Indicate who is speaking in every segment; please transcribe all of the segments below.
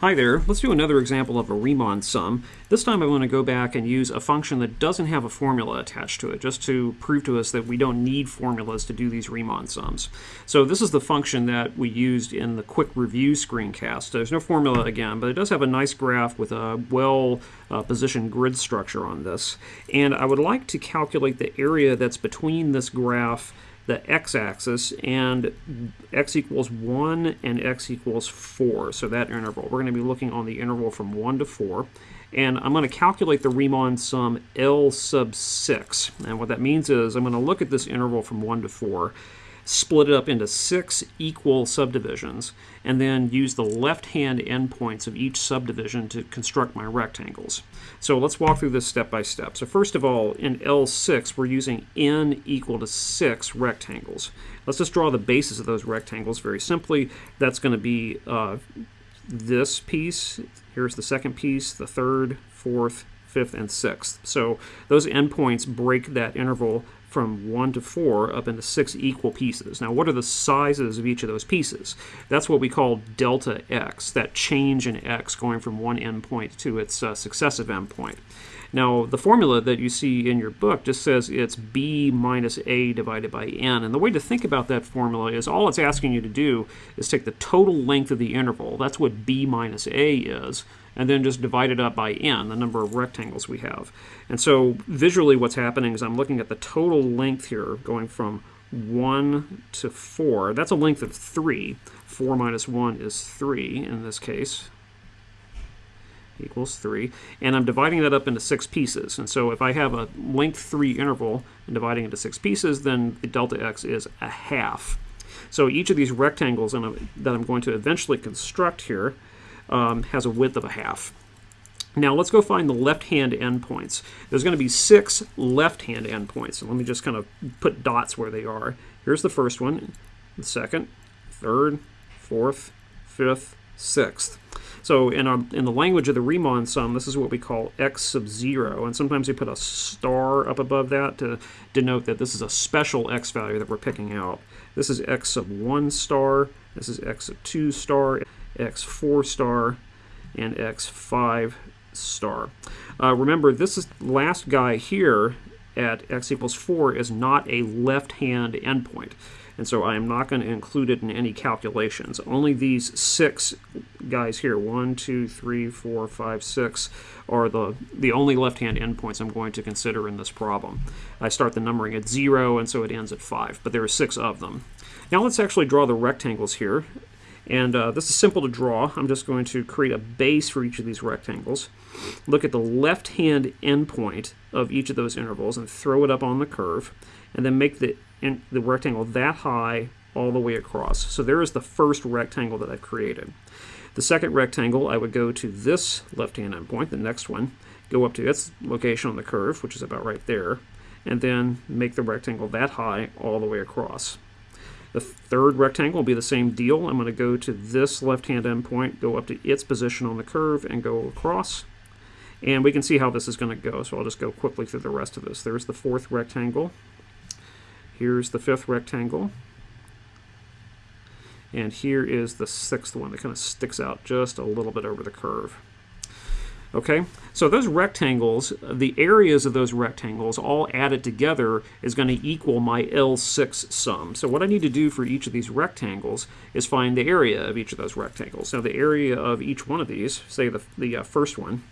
Speaker 1: Hi there, let's do another example of a Riemann sum. This time I want to go back and use a function that doesn't have a formula attached to it, just to prove to us that we don't need formulas to do these Riemann sums. So this is the function that we used in the quick review screencast. There's no formula again, but it does have a nice graph with a well-positioned uh, grid structure on this. And I would like to calculate the area that's between this graph the x-axis and x equals 1 and x equals 4, so that interval. We're going to be looking on the interval from 1 to 4. And I'm going to calculate the Riemann sum L sub 6. And what that means is I'm going to look at this interval from 1 to 4 split it up into six equal subdivisions, and then use the left-hand endpoints of each subdivision to construct my rectangles. So let's walk through this step by step. So first of all, in L6, we're using n equal to 6 rectangles. Let's just draw the bases of those rectangles very simply. That's going to be uh, this piece, here's the second piece, the third, fourth, fifth, and sixth. So those endpoints break that interval from 1 to 4 up into 6 equal pieces. Now, what are the sizes of each of those pieces? That's what we call delta x, that change in x going from one endpoint to its uh, successive endpoint. Now, the formula that you see in your book just says it's b minus a divided by n. And the way to think about that formula is all it's asking you to do is take the total length of the interval. That's what b minus a is and then just divide it up by n, the number of rectangles we have. And so visually what's happening is I'm looking at the total length here going from 1 to 4. That's a length of 3. 4 minus 1 is 3 in this case equals 3. And I'm dividing that up into 6 pieces. And so if I have a length 3 interval and dividing into 6 pieces, then the delta x is a half. So each of these rectangles that I'm going to eventually construct here um, has a width of a half. Now let's go find the left-hand endpoints. There's going to be six left-hand endpoints. So let me just kind of put dots where they are. Here's the first one, the second, third, fourth, fifth, sixth. So in, our, in the language of the Riemann sum, this is what we call x sub 0. And sometimes we put a star up above that to denote that this is a special x value that we're picking out. This is x sub 1 star. This is x sub 2 star x4 star, and x5 star. Uh, remember, this is last guy here at x equals 4 is not a left-hand endpoint. And so I am not going to include it in any calculations. Only these six guys here, one, two, three, four, five, six, are the, the only left-hand endpoints I'm going to consider in this problem. I start the numbering at 0, and so it ends at 5, but there are six of them. Now let's actually draw the rectangles here. And uh, this is simple to draw. I'm just going to create a base for each of these rectangles. Look at the left-hand endpoint of each of those intervals and throw it up on the curve. And then make the, in, the rectangle that high all the way across. So there is the first rectangle that I've created. The second rectangle, I would go to this left-hand endpoint, the next one, go up to its location on the curve, which is about right there, and then make the rectangle that high all the way across. The third rectangle will be the same deal. I'm going to go to this left-hand endpoint, go up to its position on the curve, and go across. And we can see how this is going to go, so I'll just go quickly through the rest of this. There's the fourth rectangle. Here's the fifth rectangle. And here is the sixth one that kind of sticks out just a little bit over the curve. Okay, so those rectangles, the areas of those rectangles all added together is going to equal my L6 sum. So what I need to do for each of these rectangles is find the area of each of those rectangles. Now the area of each one of these, say the, the uh, first one,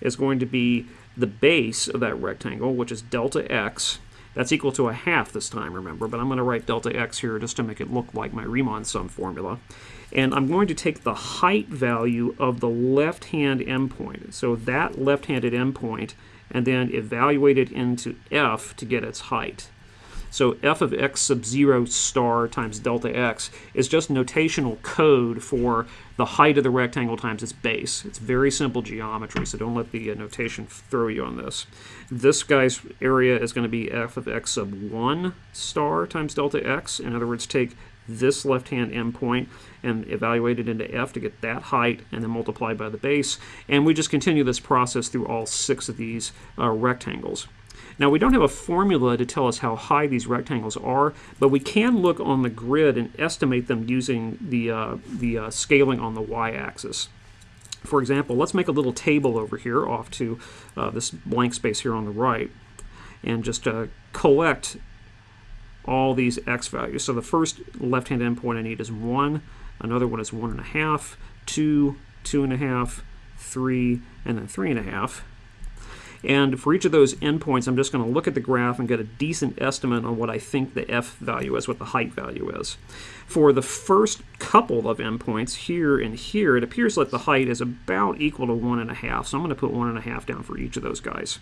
Speaker 1: is going to be the base of that rectangle, which is delta x, that's equal to a half this time, remember, but I'm going to write delta x here just to make it look like my Riemann sum formula. And I'm going to take the height value of the left-hand endpoint, so that left-handed endpoint, and then evaluate it into f to get its height. So f of x sub 0 star times delta x is just notational code for the height of the rectangle times its base. It's very simple geometry, so don't let the uh, notation throw you on this. This guy's area is going to be f of x sub 1 star times delta x. In other words, take this left-hand endpoint and evaluate it into f to get that height and then multiply by the base. And we just continue this process through all six of these uh, rectangles. Now we don't have a formula to tell us how high these rectangles are, but we can look on the grid and estimate them using the, uh, the uh, scaling on the y-axis. For example, let's make a little table over here off to uh, this blank space here on the right and just uh, collect all these x values. So the first left-hand endpoint I need is 1, another one is 1.5, 2, 2.5, 3, and then 3.5. And for each of those endpoints, I'm just going to look at the graph and get a decent estimate on what I think the f value is, what the height value is. For the first couple of endpoints, here and here, it appears like the height is about equal to 1.5, so I'm going to put 1.5 down for each of those guys.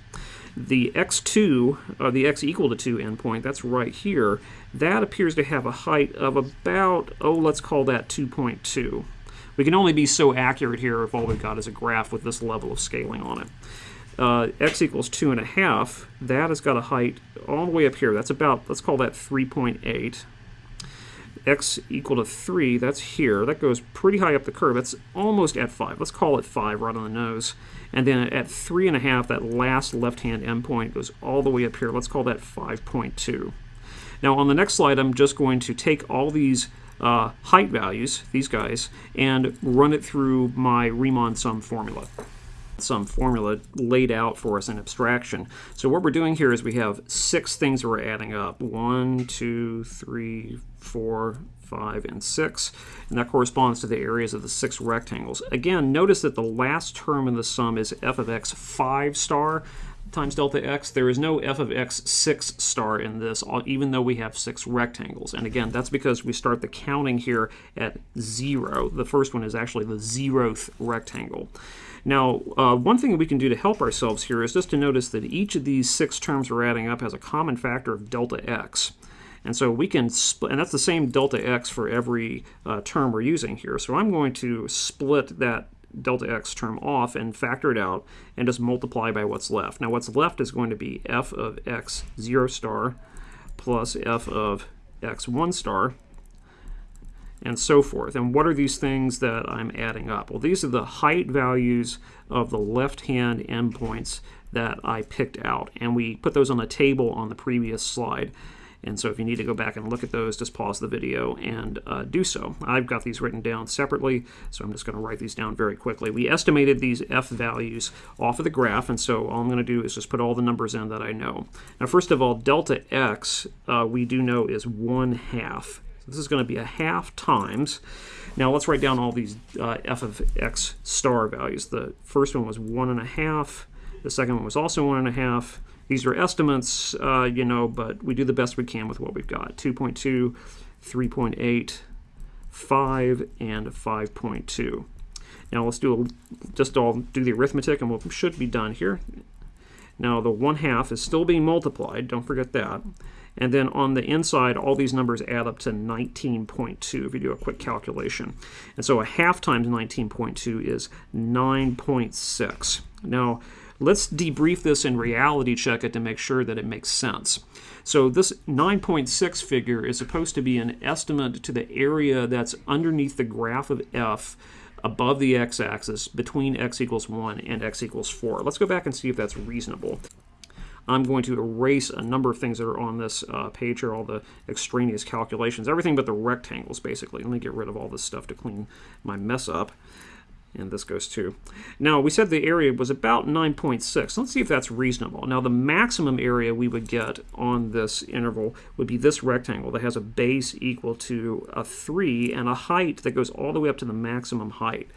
Speaker 1: The x2, or uh, the x equal to 2 endpoint, that's right here, that appears to have a height of about, oh, let's call that 2.2. We can only be so accurate here if all we've got is a graph with this level of scaling on it uh, x equals 2 and a half, that has got a height all the way up here. That's about, let's call that 3.8. x equal to 3, that's here. That goes pretty high up the curve. That's almost at 5. Let's call it 5 right on the nose. And then at 3.5, that last left-hand endpoint goes all the way up here. Let's call that 5.2. Now on the next slide, I'm just going to take all these uh, height values, these guys, and run it through my Riemann sum formula some formula laid out for us in abstraction. So what we're doing here is we have six things we're adding up. One, two, three, four, five, and six. And that corresponds to the areas of the six rectangles. Again, notice that the last term in the sum is f of x 5 star times delta x. There is no f of x 6 star in this, even though we have six rectangles. And again, that's because we start the counting here at 0. The first one is actually the zeroth rectangle. Now, uh, one thing that we can do to help ourselves here is just to notice that each of these six terms we're adding up has a common factor of delta x. And so we can split, and that's the same delta x for every uh, term we're using here. So I'm going to split that delta x term off and factor it out and just multiply by what's left. Now what's left is going to be f of x 0 star plus f of x 1 star and so forth. And what are these things that I'm adding up? Well, these are the height values of the left-hand endpoints that I picked out. And we put those on a table on the previous slide. And so if you need to go back and look at those, just pause the video and uh, do so. I've got these written down separately, so I'm just going to write these down very quickly. We estimated these f values off of the graph, and so all I'm going to do is just put all the numbers in that I know. Now, first of all, delta x, uh, we do know is 1 half this is going to be a half times. Now let's write down all these uh, f of x star values. The first one was one and a half. The second one was also one and a half. These are estimates, uh, you know, but we do the best we can with what we've got. 2.2, 3.8, 5, and 5.2. Now let's do a, just all do the arithmetic and we should be done here. Now the 1 half is still being multiplied, don't forget that. And then on the inside, all these numbers add up to 19.2 if you do a quick calculation. And so a half times 19.2 is 9.6. Now, let's debrief this and reality check it to make sure that it makes sense. So this 9.6 figure is supposed to be an estimate to the area that's underneath the graph of f above the x-axis between x equals 1 and x equals 4. Let's go back and see if that's reasonable. I'm going to erase a number of things that are on this uh, page here, all the extraneous calculations, everything but the rectangles, basically. Let me get rid of all this stuff to clean my mess up. And this goes too. Now, we said the area was about 9.6. Let's see if that's reasonable. Now, the maximum area we would get on this interval would be this rectangle that has a base equal to a 3 and a height that goes all the way up to the maximum height.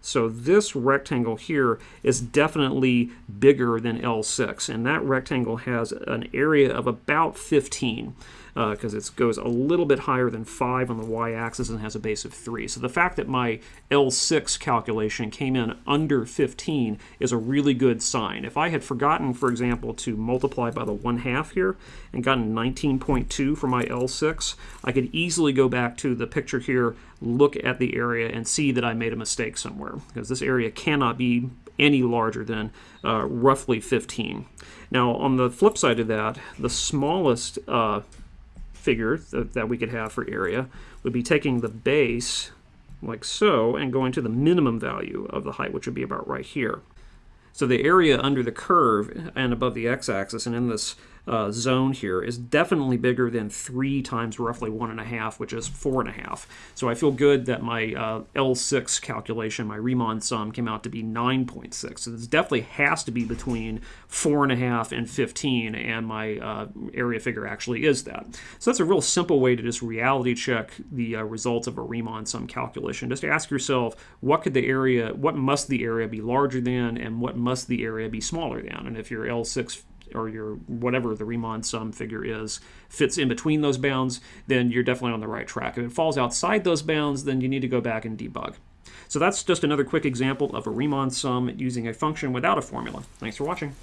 Speaker 1: So this rectangle here is definitely bigger than L6, and that rectangle has an area of about 15 because uh, it goes a little bit higher than 5 on the y-axis and has a base of 3. So the fact that my L6 calculation came in under 15 is a really good sign. If I had forgotten, for example, to multiply by the 1 half here and gotten 19.2 for my L6, I could easily go back to the picture here, look at the area, and see that I made a mistake somewhere because this area cannot be any larger than uh, roughly 15. Now, on the flip side of that, the smallest uh, figure that, that we could have for area would be taking the base like so and going to the minimum value of the height, which would be about right here. So the area under the curve and above the x-axis and in this uh, zone here is definitely bigger than 3 times roughly 1.5, which is 4.5. So I feel good that my uh, L6 calculation, my Riemann sum, came out to be 9.6. So this definitely has to be between 4.5 and 15, and my uh, area figure actually is that. So that's a real simple way to just reality check the uh, results of a Riemann sum calculation. Just to ask yourself, what could the area, what must the area be larger than, and what must the area be smaller than? And if your L6 or your whatever the Riemann sum figure is fits in between those bounds, then you're definitely on the right track. If it falls outside those bounds, then you need to go back and debug. So that's just another quick example of a Riemann sum using a function without a formula. Thanks for watching.